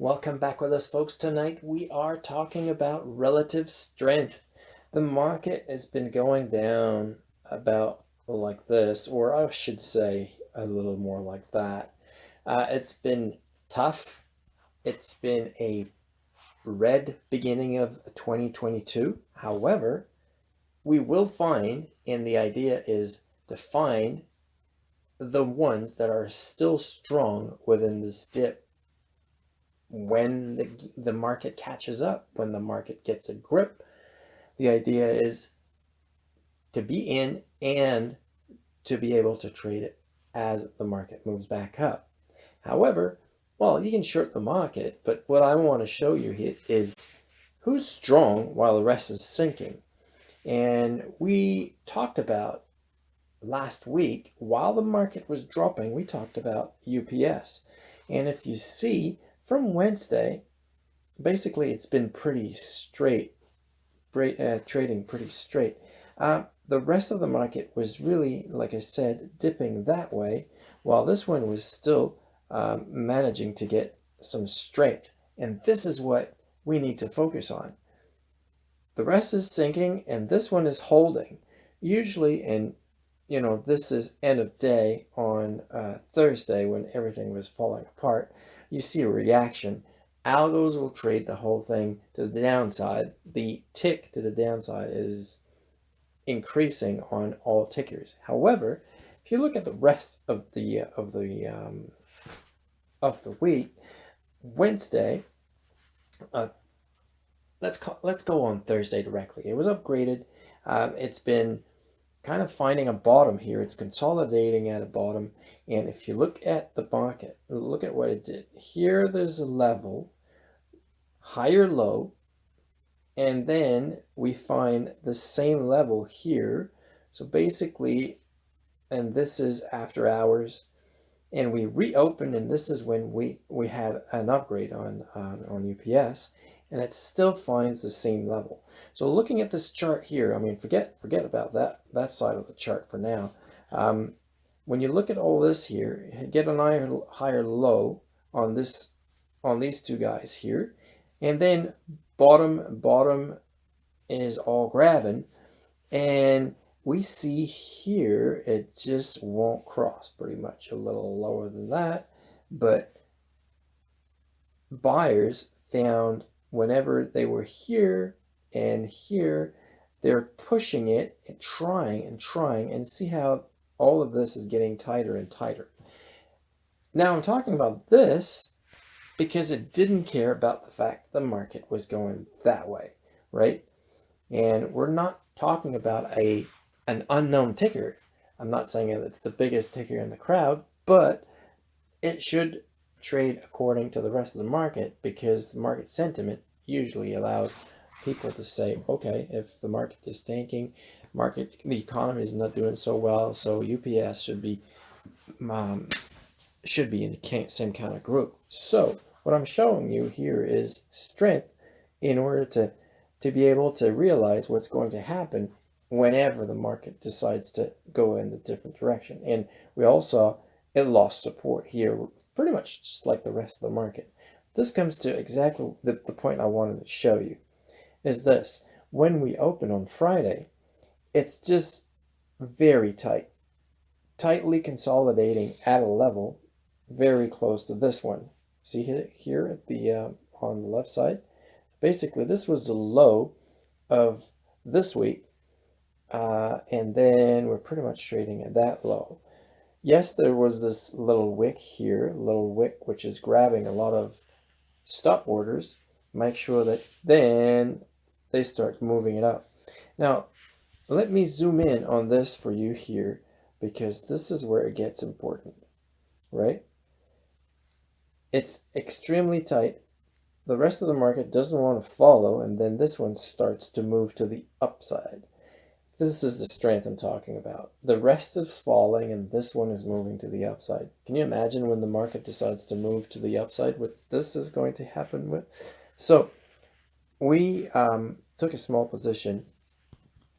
Welcome back with us, folks. Tonight we are talking about relative strength. The market has been going down about like this, or I should say a little more like that. Uh, it's been tough. It's been a red beginning of 2022. However, we will find, and the idea is to find the ones that are still strong within this dip when the, the market catches up, when the market gets a grip. The idea is to be in and to be able to trade it as the market moves back up. However, well, you can short the market, but what I want to show you here is who's strong while the rest is sinking. And we talked about last week, while the market was dropping, we talked about UPS. And if you see from Wednesday, basically it's been pretty straight, uh, trading pretty straight. Uh, the rest of the market was really, like I said, dipping that way, while this one was still um, managing to get some strength. And this is what we need to focus on. The rest is sinking and this one is holding. Usually, and you know, this is end of day on uh, Thursday when everything was falling apart, you see a reaction. Algos will trade the whole thing to the downside. The tick to the downside is increasing on all tickers. However, if you look at the rest of the of the um, of the week, Wednesday, uh, let's call, let's go on Thursday directly. It was upgraded. Um, it's been kind of finding a bottom here. It's consolidating at a bottom. And if you look at the market, look at what it did. Here there's a level, higher low, and then we find the same level here. So basically, and this is after hours, and we reopened, and this is when we, we had an upgrade on, on, on UPS and it still finds the same level. So looking at this chart here, I mean, forget forget about that, that side of the chart for now. Um, when you look at all this here, get an higher, higher low on this on these two guys here, and then bottom bottom is all grabbing, and we see here it just won't cross pretty much a little lower than that, but buyers found whenever they were here and here, they're pushing it and trying and trying and see how all of this is getting tighter and tighter. Now I'm talking about this because it didn't care about the fact the market was going that way, right? And we're not talking about a an unknown ticker. I'm not saying it's the biggest ticker in the crowd, but it should trade according to the rest of the market because market sentiment usually allows people to say, okay, if the market is tanking, market, the economy is not doing so well, so UPS should be, um, should be in the same kind of group. So what I'm showing you here is strength in order to, to be able to realize what's going to happen whenever the market decides to go in a different direction. And we also, it lost support here, pretty much just like the rest of the market. This comes to exactly the, the point I wanted to show you, is this. When we open on Friday, it's just very tight, tightly consolidating at a level very close to this one. See here, at the uh, on the left side? Basically, this was the low of this week, uh, and then we're pretty much trading at that low. Yes, there was this little wick here, little wick, which is grabbing a lot of stop orders, make sure that then they start moving it up. Now, let me zoom in on this for you here because this is where it gets important, right? It's extremely tight. The rest of the market doesn't want to follow, and then this one starts to move to the upside. This is the strength I'm talking about. The rest is falling and this one is moving to the upside. Can you imagine when the market decides to move to the upside what this is going to happen with? So we um, took a small position.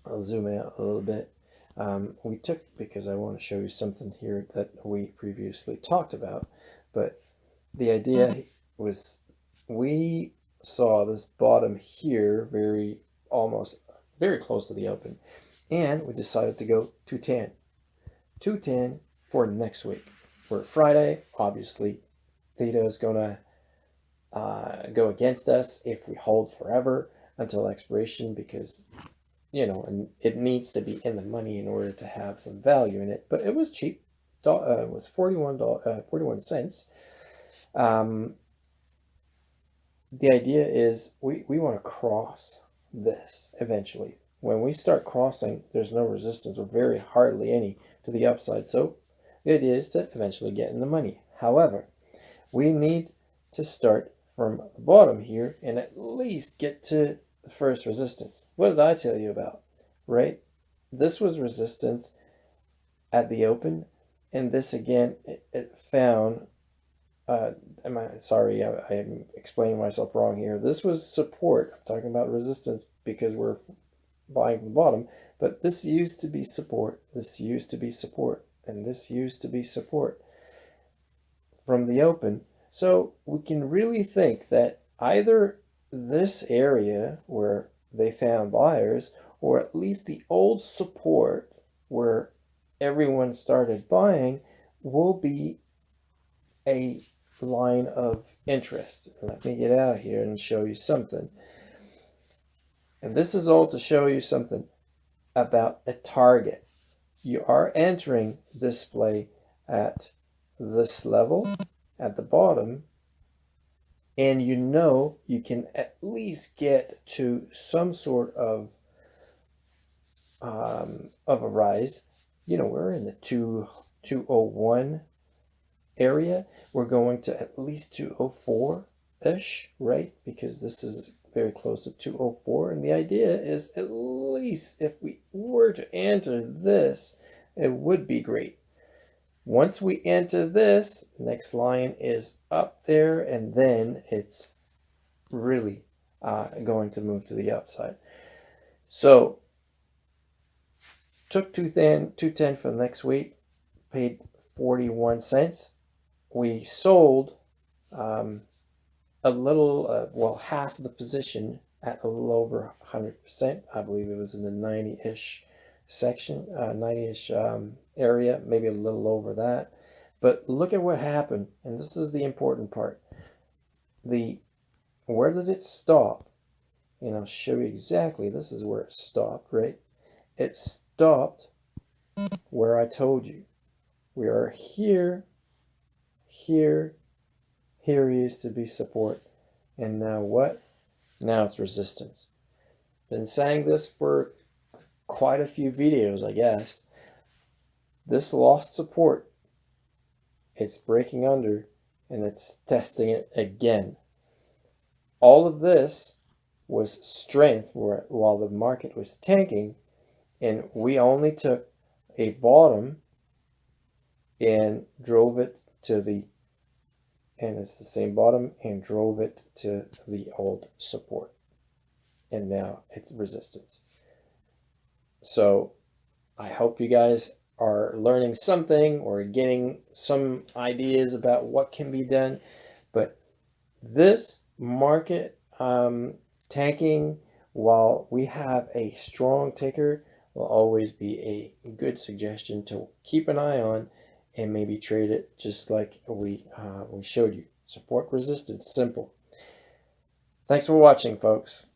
I'll zoom out a little bit. Um, we took, because I want to show you something here that we previously talked about, but the idea was we saw this bottom here very almost very close to the open and we decided to go 210 210 for next week. We're Friday obviously theta is gonna uh, go against us if we hold forever until expiration because you know and it needs to be in the money in order to have some value in it. But it was cheap. Uh, it was 41 uh, 41 cents. Um, the idea is we, we want to cross this eventually. When we start crossing, there's no resistance or very hardly any to the upside. So idea is to eventually get in the money. However, we need to start from the bottom here and at least get to the first resistance. What did I tell you about? Right? This was resistance at the open and this again, it, it found uh, am I sorry? I, I am explaining myself wrong here. This was support. I'm talking about resistance because we're buying from the bottom, but this used to be support. This used to be support, and this used to be support from the open. So we can really think that either this area where they found buyers, or at least the old support where everyone started buying, will be a line of interest. Let me get out here and show you something. And this is all to show you something about a target. You are entering this play at this level at the bottom and you know you can at least get to some sort of um, of a rise. You know, we're in the 2, 201 area, we're going to at least 204-ish, right? Because this is very close to 204. And the idea is at least if we were to enter this, it would be great. Once we enter this, next line is up there and then it's really uh, going to move to the upside. So took 210, 210 for the next week, paid 41 cents we sold um, a little, uh, well, half the position at a little over 100%. I believe it was in the 90-ish section, 90-ish uh, um, area, maybe a little over that. But look at what happened, and this is the important part. The Where did it stop? And I'll show you exactly, this is where it stopped, right? It stopped where I told you. We are here here, here used to be support, and now what? Now it's resistance. Been saying this for quite a few videos, I guess. This lost support, it's breaking under, and it's testing it again. All of this was strength while the market was tanking, and we only took a bottom and drove it to the and it's the same bottom and drove it to the old support. And now it's resistance. So I hope you guys are learning something or getting some ideas about what can be done. But this market um, tanking while we have a strong ticker will always be a good suggestion to keep an eye on and maybe trade it just like we, uh, we showed you. Support resistance, simple. Thanks for watching, folks.